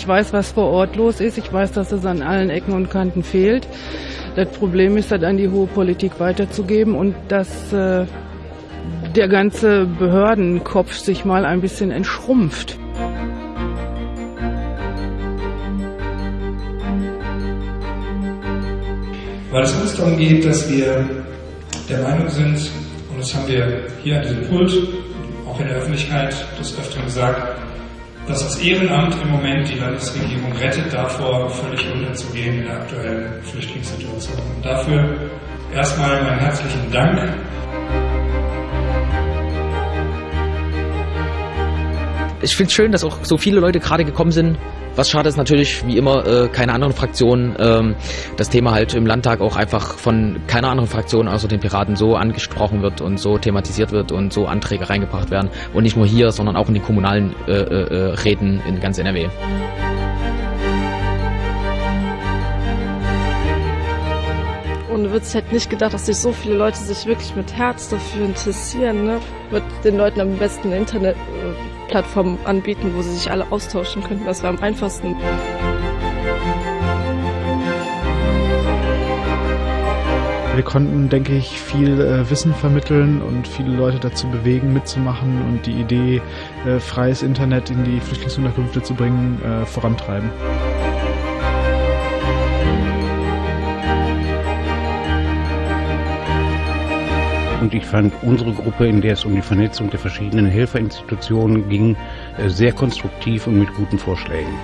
Ich weiß, was vor Ort los ist. Ich weiß, dass es an allen Ecken und Kanten fehlt. Das Problem ist, das an die hohe Politik weiterzugeben und dass äh, der ganze Behördenkopf sich mal ein bisschen entschrumpft. Weil es uns darum geht, dass wir der Meinung sind, und das haben wir hier an diesem Pult, auch in der Öffentlichkeit des Öfteren gesagt, dass das Ehrenamt im Moment die Landesregierung rettet, davor völlig unterzugehen in der aktuellen Flüchtlingssituation. Und dafür erstmal meinen herzlichen Dank. Ich finde es schön, dass auch so viele Leute gerade gekommen sind, was schade ist natürlich, wie immer, äh, keine anderen Fraktionen, ähm, das Thema halt im Landtag auch einfach von keiner anderen Fraktion außer den Piraten so angesprochen wird und so thematisiert wird und so Anträge reingebracht werden. Und nicht nur hier, sondern auch in den kommunalen äh, äh, Räten in ganz NRW. Und wird hätte nicht gedacht, dass sich so viele Leute sich wirklich mit Herz dafür interessieren. Ne? Wird den Leuten am besten Internetplattformen anbieten, wo sie sich alle austauschen könnten. Das wäre am einfachsten. Wir konnten, denke ich, viel äh, Wissen vermitteln und viele Leute dazu bewegen, mitzumachen und die Idee, äh, freies Internet in die Flüchtlingsunterkünfte zu bringen, äh, vorantreiben. Und ich fand unsere Gruppe, in der es um die Vernetzung der verschiedenen Helferinstitutionen ging, äh, sehr konstruktiv und mit guten Vorschlägen.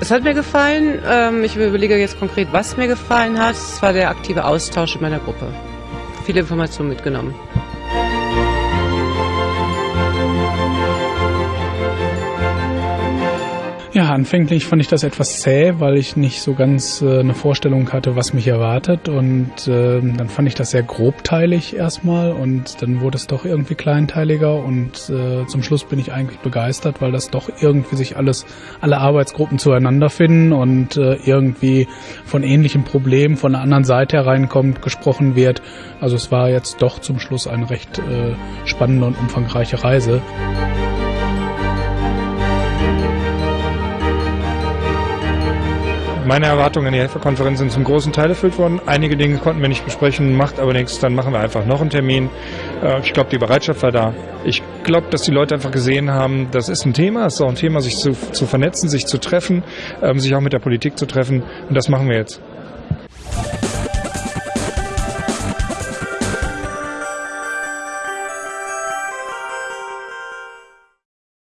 Es hat mir gefallen. Ähm, ich überlege jetzt konkret, was mir gefallen hat. Es war der aktive Austausch in meiner Gruppe. Viele Informationen mitgenommen. Anfänglich fand ich das etwas zäh, weil ich nicht so ganz äh, eine Vorstellung hatte, was mich erwartet. Und äh, dann fand ich das sehr grobteilig erstmal und dann wurde es doch irgendwie kleinteiliger und äh, zum Schluss bin ich eigentlich begeistert, weil das doch irgendwie sich alles, alle Arbeitsgruppen zueinander finden und äh, irgendwie von ähnlichen Problemen von der anderen Seite hereinkommt, gesprochen wird. Also es war jetzt doch zum Schluss eine recht äh, spannende und umfangreiche Reise. Meine Erwartungen an die Helferkonferenz sind zum großen Teil erfüllt worden. Einige Dinge konnten wir nicht besprechen, macht aber nichts, dann machen wir einfach noch einen Termin. Äh, ich glaube, die Bereitschaft war da. Ich glaube, dass die Leute einfach gesehen haben, das ist ein Thema, es ist auch ein Thema, sich zu, zu vernetzen, sich zu treffen, ähm, sich auch mit der Politik zu treffen und das machen wir jetzt.